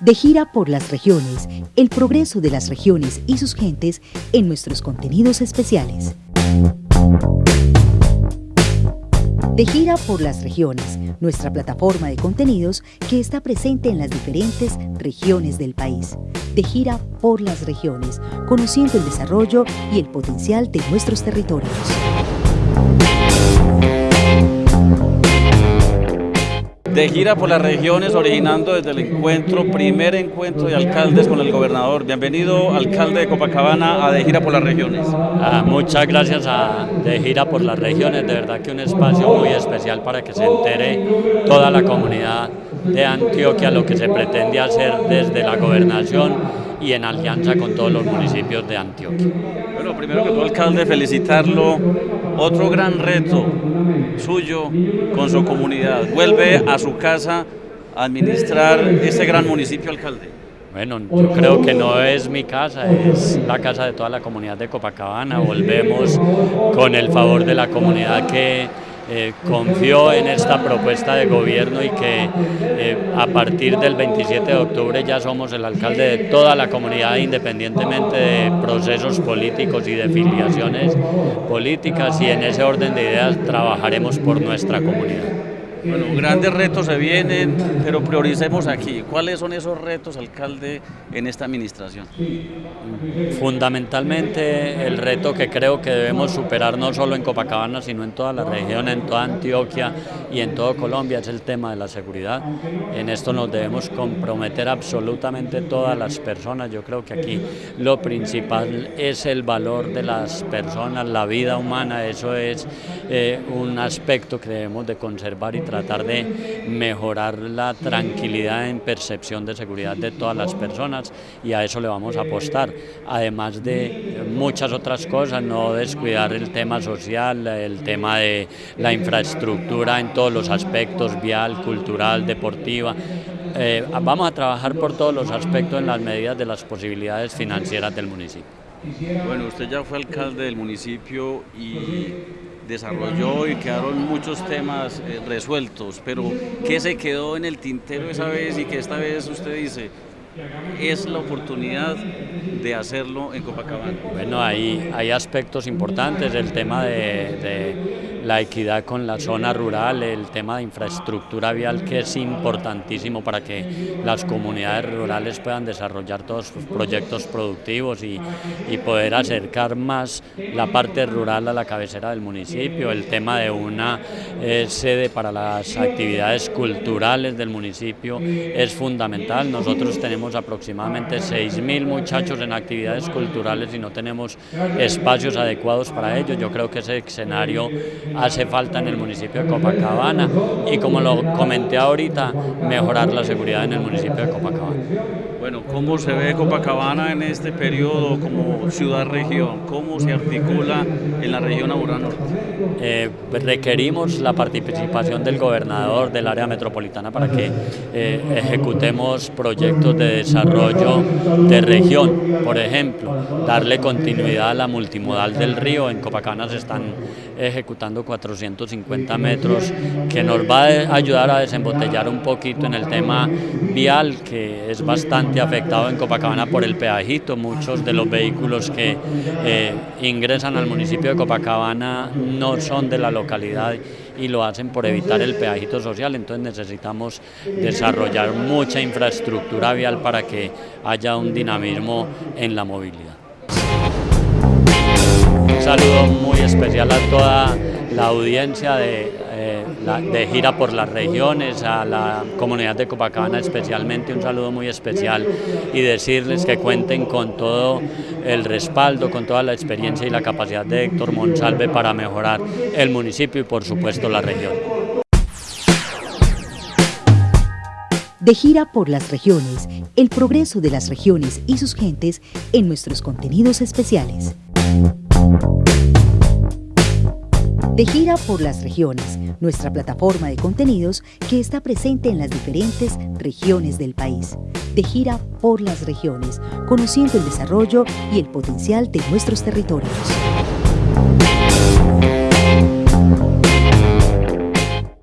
De gira por las regiones, el progreso de las regiones y sus gentes en nuestros contenidos especiales. De gira por las regiones, nuestra plataforma de contenidos que está presente en las diferentes regiones del país. De gira por las regiones, conociendo el desarrollo y el potencial de nuestros territorios. De gira por las regiones, originando desde el encuentro, primer encuentro de alcaldes con el gobernador. Bienvenido, alcalde de Copacabana, a De Gira por las Regiones. Ah, muchas gracias a De Gira por las Regiones, de verdad que un espacio muy especial para que se entere toda la comunidad de Antioquia lo que se pretende hacer desde la gobernación y en alianza con todos los municipios de Antioquia. Bueno, primero que todo, alcalde, felicitarlo. Otro gran reto suyo con su comunidad. Vuelve a su casa a administrar ese gran municipio, alcalde. Bueno, yo creo que no es mi casa, es la casa de toda la comunidad de Copacabana. Volvemos con el favor de la comunidad que eh, confió en esta propuesta de gobierno y que eh, a partir del 27 de octubre ya somos el alcalde de toda la comunidad independientemente de procesos políticos y de filiaciones políticas y en ese orden de ideas trabajaremos por nuestra comunidad. Bueno, grandes retos se vienen, pero prioricemos aquí. ¿Cuáles son esos retos, alcalde, en esta administración? Fundamentalmente el reto que creo que debemos superar no solo en Copacabana, sino en toda la región, en toda Antioquia y en todo Colombia, es el tema de la seguridad. En esto nos debemos comprometer absolutamente todas las personas. Yo creo que aquí lo principal es el valor de las personas, la vida humana, eso es eh, un aspecto que debemos de conservar y tratar de mejorar la tranquilidad en percepción de seguridad de todas las personas y a eso le vamos a apostar, además de muchas otras cosas, no descuidar el tema social, el tema de la infraestructura todos los aspectos, vial, cultural, deportiva, eh, vamos a trabajar por todos los aspectos en las medidas de las posibilidades financieras del municipio. Bueno, usted ya fue alcalde del municipio y desarrolló y quedaron muchos temas eh, resueltos, pero ¿qué se quedó en el tintero esa vez y que esta vez usted dice, es la oportunidad de hacerlo en Copacabana? Bueno, hay, hay aspectos importantes, el tema de la equidad con la zona rural, el tema de infraestructura vial que es importantísimo para que las comunidades rurales puedan desarrollar todos sus proyectos productivos y, poder acercar más la parte rural a la cabecera del municipio, el tema de una eh, sede para las actividades culturales del municipio es fundamental, nosotros tenemos aproximadamente 6.000 muchachos en actividades culturales y no tenemos espacios adecuados para ello, yo creo que ese escenario hace falta en el municipio de Copacabana y como lo comenté ahorita, mejorar la seguridad en el municipio de Copacabana. Bueno, ¿cómo se ve Copacabana en este periodo como ciudad-región? ¿Cómo se articula en la región Aurora Norte? Eh, requerimos la participación del gobernador del área metropolitana para que eh, ejecutemos proyectos de desarrollo de región. Por ejemplo, darle continuidad a la multimodal del río. En Copacabana se están ejecutando 450 metros que nos va a ayudar a desembotellar un poquito en el tema vial que es bastante afectado en Copacabana por el peajito. Muchos de los vehículos que eh, ingresan al municipio de Copacabana no son de la localidad y lo hacen por evitar el peajito social, entonces necesitamos desarrollar mucha infraestructura vial para que haya un dinamismo en la movilidad. Un saludo muy especial a toda la audiencia de, eh, de, gira por las regiones, a la comunidad de Copacabana especialmente, un saludo muy especial y decirles que cuenten con todo el respaldo, con toda la experiencia y la capacidad de Héctor Monsalve para mejorar el municipio y por supuesto la región. De gira por las regiones, el progreso de las regiones y sus gentes en nuestros contenidos especiales. De gira por las regiones, nuestra plataforma de contenidos que está presente en las diferentes regiones del país. De gira por las regiones, conociendo el desarrollo y el potencial de nuestros territorios.